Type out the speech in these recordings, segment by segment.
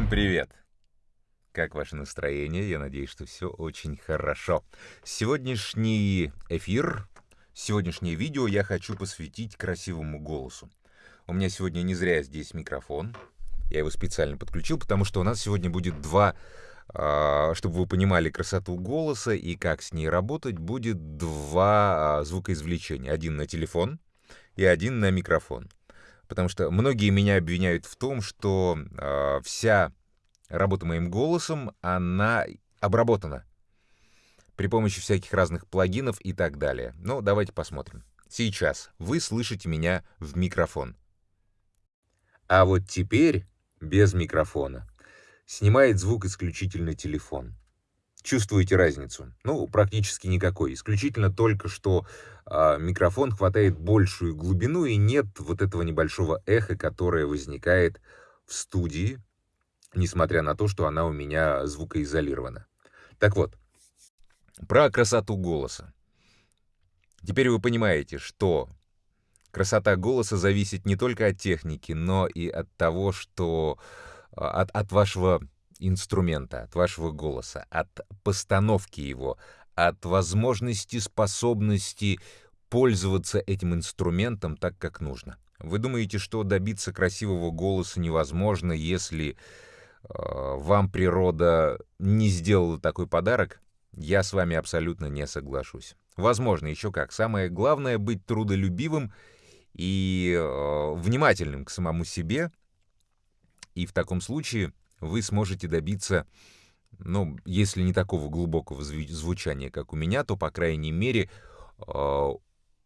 Всем привет! Как ваше настроение? Я надеюсь, что все очень хорошо. Сегодняшний эфир, сегодняшнее видео я хочу посвятить красивому голосу. У меня сегодня не зря здесь микрофон. Я его специально подключил, потому что у нас сегодня будет два, а, чтобы вы понимали красоту голоса и как с ней работать, будет два а, звукоизвлечения. Один на телефон и один на микрофон. Потому что многие меня обвиняют в том, что э, вся работа моим голосом, она обработана при помощи всяких разных плагинов и так далее. Ну, давайте посмотрим. Сейчас вы слышите меня в микрофон. А вот теперь без микрофона. Снимает звук исключительно телефон. Чувствуете разницу? Ну, практически никакой. Исключительно только, что э, микрофон хватает большую глубину и нет вот этого небольшого эха, которое возникает в студии, несмотря на то, что она у меня звукоизолирована. Так вот, про красоту голоса. Теперь вы понимаете, что красота голоса зависит не только от техники, но и от того, что а, от, от вашего инструмента, от вашего голоса, от постановки его, от возможности, способности пользоваться этим инструментом так, как нужно. Вы думаете, что добиться красивого голоса невозможно, если э, вам природа не сделала такой подарок? Я с вами абсолютно не соглашусь. Возможно, еще как. Самое главное — быть трудолюбивым и э, внимательным к самому себе. И в таком случае вы сможете добиться, ну, если не такого глубокого звучания, как у меня, то, по крайней мере, э,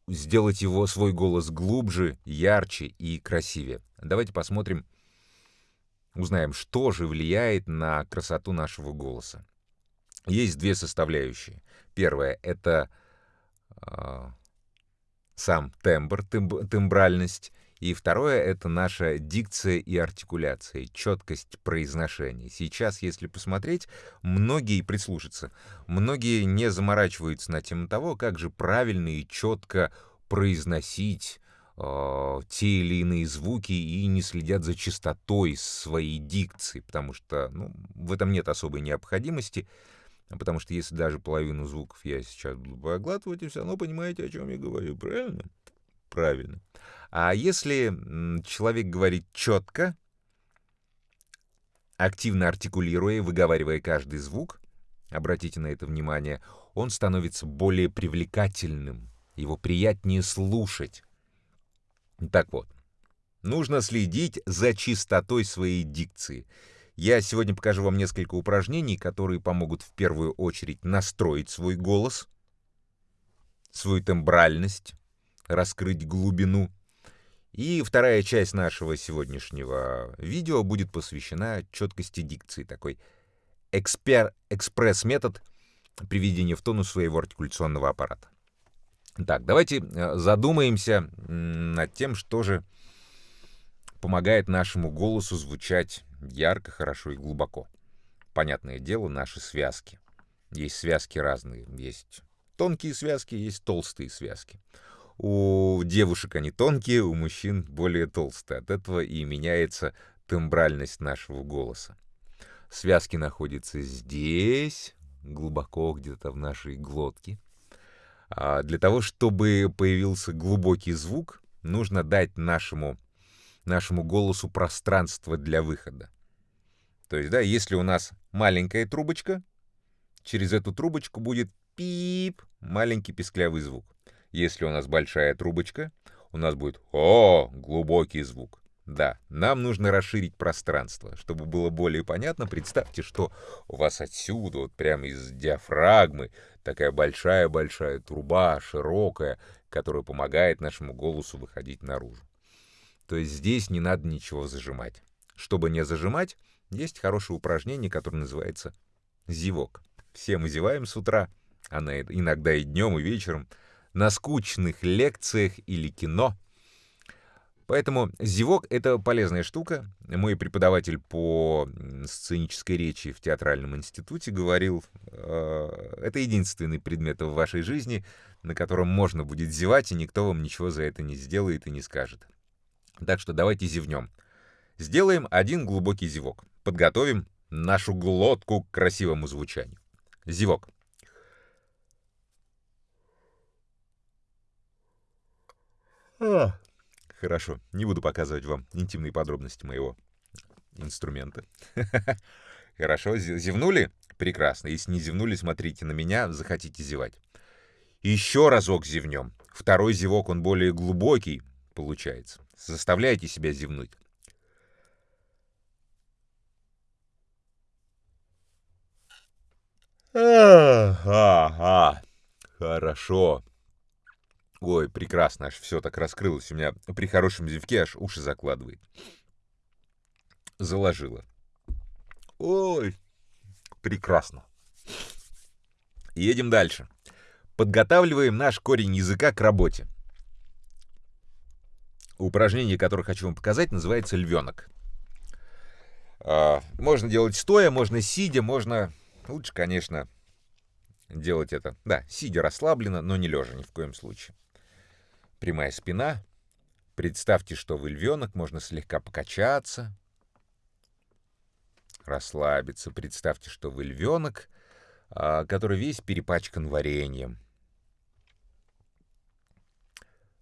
сделать его, свой голос глубже, ярче и красивее. Давайте посмотрим, узнаем, что же влияет на красоту нашего голоса. Есть две составляющие. Первая — это э, сам тембр, темб, тембральность, и второе — это наша дикция и артикуляция, четкость произношения. Сейчас, если посмотреть, многие прислушаться, многие не заморачиваются на тему того, как же правильно и четко произносить э, те или иные звуки и не следят за чистотой своей дикции, потому что ну, в этом нет особой необходимости, потому что если даже половину звуков я сейчас буду проглатывать, и все равно понимаете, о чем я говорю, правильно? Правильно. А если человек говорит четко, активно артикулируя, выговаривая каждый звук, обратите на это внимание, он становится более привлекательным, его приятнее слушать. Так вот, нужно следить за чистотой своей дикции. Я сегодня покажу вам несколько упражнений, которые помогут в первую очередь настроить свой голос, свою тембральность, раскрыть глубину, и вторая часть нашего сегодняшнего видео будет посвящена четкости дикции, такой экспер, экспресс-метод приведения в тонус своего артикуляционного аппарата. Так, давайте э, задумаемся над тем, что же помогает нашему голосу звучать ярко, хорошо и глубоко. Понятное дело, наши связки. Есть связки разные. Есть тонкие связки, есть толстые связки. У девушек они тонкие, у мужчин более толстые. От этого и меняется тембральность нашего голоса. Связки находятся здесь, глубоко где-то в нашей глотке. А для того, чтобы появился глубокий звук, нужно дать нашему, нашему голосу пространство для выхода. То есть, да, если у нас маленькая трубочка, через эту трубочку будет пип, маленький песклявый звук. Если у нас большая трубочка, у нас будет «О!» глубокий звук. Да, нам нужно расширить пространство. Чтобы было более понятно, представьте, что у вас отсюда, вот прямо из диафрагмы, такая большая-большая труба, широкая, которая помогает нашему голосу выходить наружу. То есть здесь не надо ничего зажимать. Чтобы не зажимать, есть хорошее упражнение, которое называется зевок. Все мы зеваем с утра, а иногда и днем, и вечером — на скучных лекциях или кино. Поэтому зевок — это полезная штука. Мой преподаватель по сценической речи в театральном институте говорил, э, это единственный предмет в вашей жизни, на котором можно будет зевать, и никто вам ничего за это не сделает и не скажет. Так что давайте зевнем. Сделаем один глубокий зевок. подготовим нашу глотку к красивому звучанию. Зевок. А, хорошо, не буду показывать вам интимные подробности моего инструмента. Хорошо, зевнули? Прекрасно. Если не зевнули, смотрите на меня, захотите зевать. Еще разок зевнем. Второй зевок, он более глубокий получается. Заставляйте себя зевнуть. Ага, хорошо. Ой, прекрасно, аж все так раскрылось. У меня при хорошем зевке аж уши закладывает. Заложило. Ой, прекрасно. Едем дальше. Подготавливаем наш корень языка к работе. Упражнение, которое хочу вам показать, называется львенок. А, можно делать стоя, можно сидя, можно Лучше, конечно, делать это, да, сидя расслабленно, но не лежа ни в коем случае. Прямая спина. Представьте, что вы львенок, можно слегка покачаться, расслабиться. Представьте, что вы львенок, а, который весь перепачкан вареньем.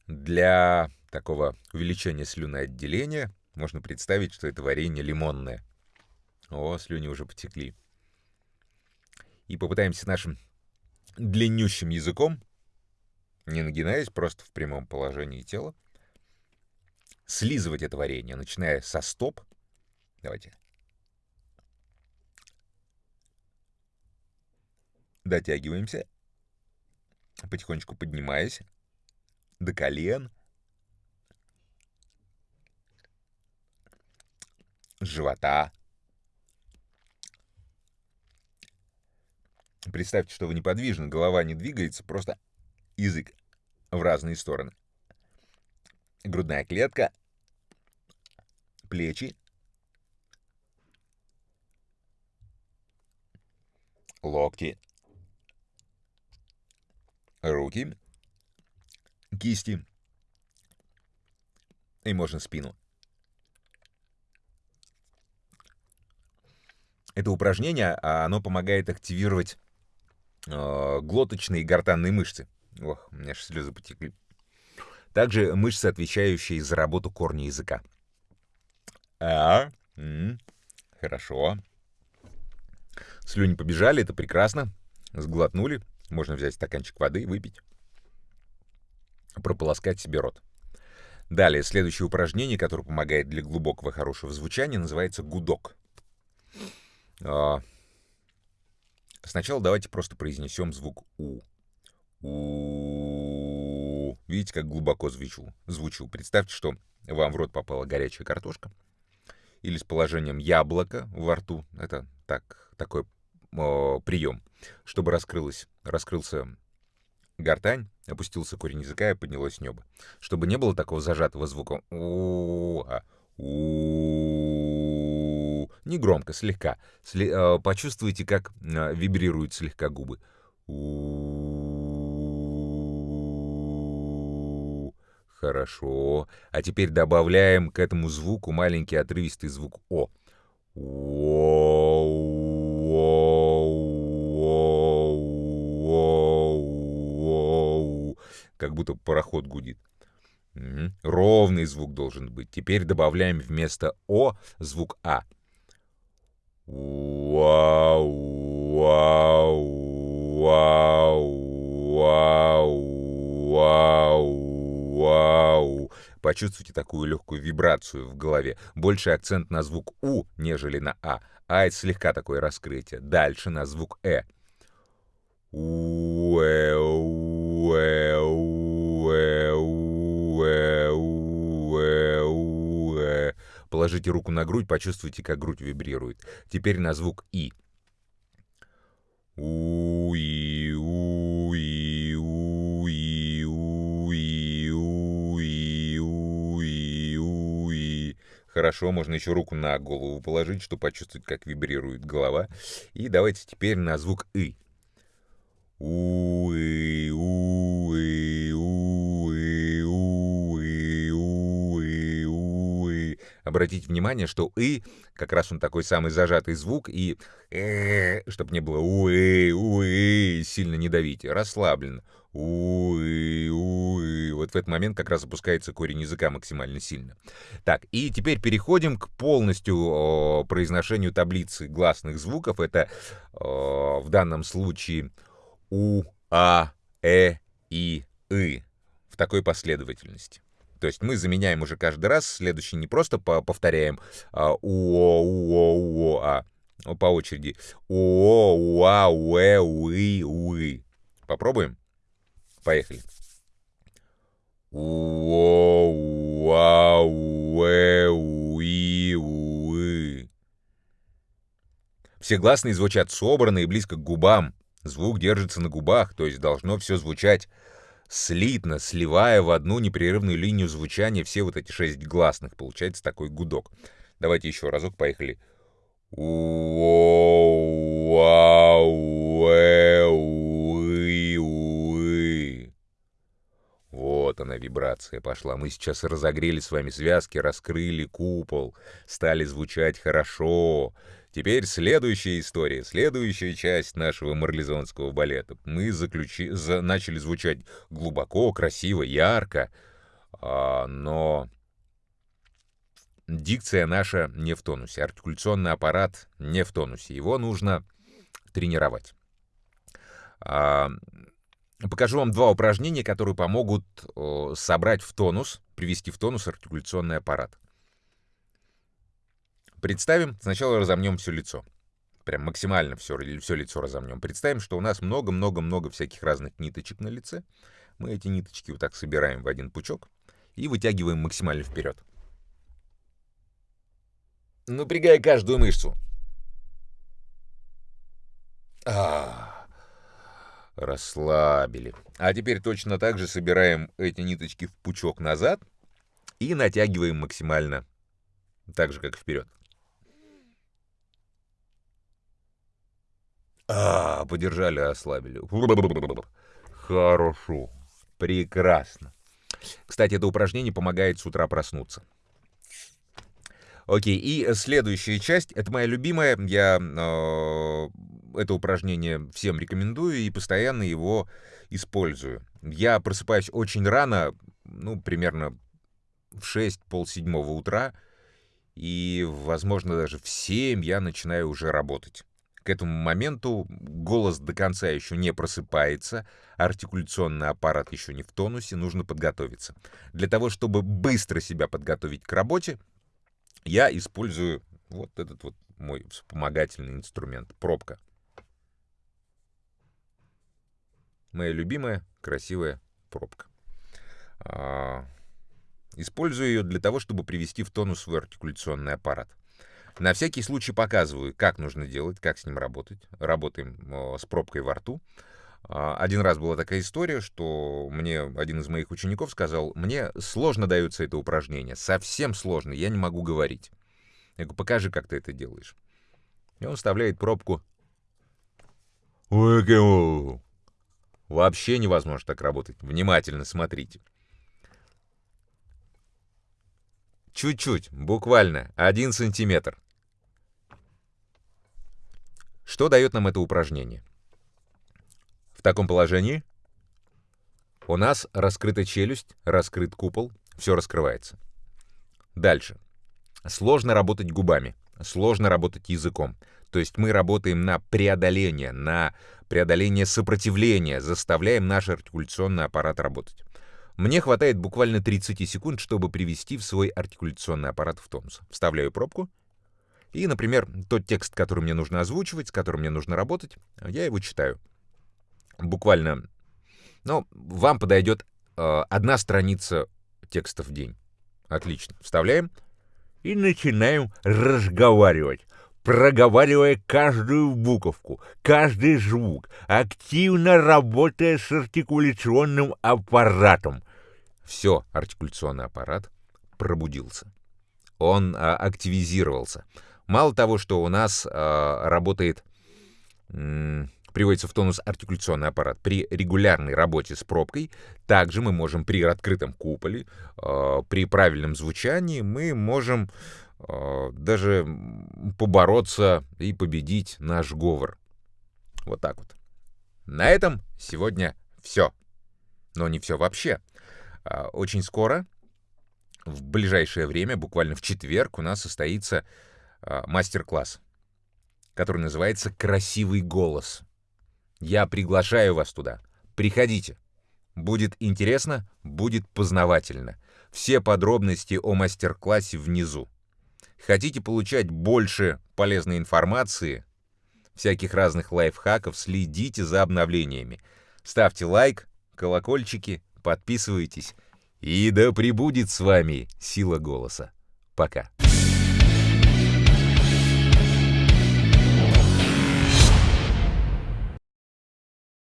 Для такого увеличения слюноотделения можно представить, что это варенье лимонное. О, слюни уже потекли и попытаемся нашим длиннющим языком, не нагинаясь, просто в прямом положении тела, слизывать это варенье, начиная со стоп. Давайте. Дотягиваемся. Потихонечку поднимаясь до колен. Живота. Представьте, что вы неподвижны, голова не двигается, просто язык в разные стороны. Грудная клетка, плечи, локти, руки, кисти и можно спину. Это упражнение, а оно помогает активировать э, глоточные и гортанные мышцы. Ох, у меня же слезы потекли. Также мышцы, отвечающие за работу корня языка. А, м -м, хорошо. Слюни побежали, это прекрасно. Сглотнули. Можно взять стаканчик воды и выпить. Прополоскать себе рот. Далее, следующее упражнение, которое помогает для глубокого хорошего звучания, называется гудок. А, Сначала давайте просто произнесем звук У. У. Видите, как глубоко звучу? звучу. Представьте, что вам в рот попала горячая картошка. Или с положением яблока во рту. Это так, такой о, прием. Чтобы раскрылось, раскрылся гортань, опустился корень языка и поднялось небо. Чтобы не было такого зажатого звука у, а у не громко, слегка. Сли, э, почувствуйте, как э, вибрируют слегка губы. Хорошо. А теперь добавляем к этому звуку маленький отрывистый звук О. Как будто пароход гудит. Угу. Ровный звук должен быть. Теперь добавляем вместо О звук А. Вау, вау, вау, вау, вау. Почувствуйте такую легкую вибрацию в голове. Больше акцент на звук У, нежели на А. А это слегка такое раскрытие. Дальше на звук Э. Уэ, уэ, уэ, уэ, уэ, уэ. Положите руку на грудь, почувствуйте, как грудь вибрирует. Теперь на звук И. Уи, Хорошо, можно еще руку на голову положить, чтобы почувствовать, как вибрирует голова. И давайте теперь на звук И. Уи, Обратите внимание, что «и» как раз он такой самый зажатый звук, и «э», чтобы не было «уы», «уы», сильно не давите, расслабленно. «Уы», «уы». Вот в этот момент как раз опускается корень языка максимально сильно. Так, и теперь переходим к полностью о, произношению таблицы гласных звуков. Это о, в данном случае «у», «а», «э», «и», «ы» в такой последовательности. То есть мы заменяем уже каждый раз, следующий не просто повторяем а, уо, уо, уо, а по очереди уо, уа, уэ, уи, уи. Попробуем? Поехали. Уо, уа, уэ, уи, уи. Все гласные звучат собранно и близко к губам. Звук держится на губах, то есть должно все звучать слитно, сливая в одну непрерывную линию звучания все вот эти шесть гласных. Получается такой гудок. Давайте еще разок, поехали. Вот она, вибрация пошла. Мы сейчас разогрели с вами связки, раскрыли купол, стали звучать хорошо. Теперь следующая история, следующая часть нашего марлезонского балета. Мы заключи... за... начали звучать глубоко, красиво, ярко, а, но дикция наша не в тонусе, артикуляционный аппарат не в тонусе. Его нужно тренировать. А, покажу вам два упражнения, которые помогут о, собрать в тонус, привести в тонус артикуляционный аппарат. Представим, сначала разомнем все лицо. Прям максимально все, все лицо разомнем. Представим, что у нас много-много-много всяких разных ниточек на лице. Мы эти ниточки вот так собираем в один пучок и вытягиваем максимально вперед. Напрягая каждую мышцу. А, расслабили. А теперь точно так же собираем эти ниточки в пучок назад и натягиваем максимально так же, как вперед. А, подержали, ослабили. Хорошо. Прекрасно. Кстати, это упражнение помогает с утра проснуться. Окей, и следующая часть, это моя любимая, я э, это упражнение всем рекомендую и постоянно его использую. Я просыпаюсь очень рано, ну, примерно в 6, полседьмого утра, и, возможно, даже в 7 я начинаю уже работать. К этому моменту голос до конца еще не просыпается, артикуляционный аппарат еще не в тонусе, нужно подготовиться. Для того, чтобы быстро себя подготовить к работе, я использую вот этот вот мой вспомогательный инструмент, пробка. Моя любимая красивая пробка. А, использую ее для того, чтобы привести в тонус свой артикуляционный аппарат. На всякий случай показываю, как нужно делать, как с ним работать. Работаем с пробкой во рту. А, один раз была такая история, что мне один из моих учеников сказал, мне сложно дается это упражнение, совсем сложно, я не могу говорить. Я говорю, покажи, как ты это делаешь. И он вставляет пробку. Вообще невозможно так работать. Внимательно смотрите. Чуть-чуть, буквально, один сантиметр. Что дает нам это упражнение? В таком положении у нас раскрыта челюсть, раскрыт купол, все раскрывается. Дальше. Сложно работать губами, сложно работать языком. То есть мы работаем на преодоление, на преодоление сопротивления, заставляем наш артикуляционный аппарат работать. Мне хватает буквально 30 секунд, чтобы привести в свой артикуляционный аппарат в тонус. Вставляю пробку, и, например, тот текст, который мне нужно озвучивать, с которым мне нужно работать, я его читаю. Буквально, ну, вам подойдет э, одна страница текста в день. Отлично. Вставляем и начинаем разговаривать проговаривая каждую буковку, каждый звук, активно работая с артикуляционным аппаратом. Все, артикуляционный аппарат пробудился. Он а, активизировался. Мало того, что у нас а, работает м, приводится в тонус артикуляционный аппарат. При регулярной работе с пробкой также мы можем при открытом куполе, э, при правильном звучании, мы можем даже побороться и победить наш говор. Вот так вот. На этом сегодня все. Но не все вообще. А, очень скоро, в ближайшее время, буквально в четверг, у нас состоится а, мастер-класс, который называется «Красивый голос». Я приглашаю вас туда. Приходите. Будет интересно, будет познавательно. Все подробности о мастер-классе внизу. Хотите получать больше полезной информации, всяких разных лайфхаков, следите за обновлениями. Ставьте лайк, колокольчики, подписывайтесь. И да пребудет с вами сила голоса. Пока.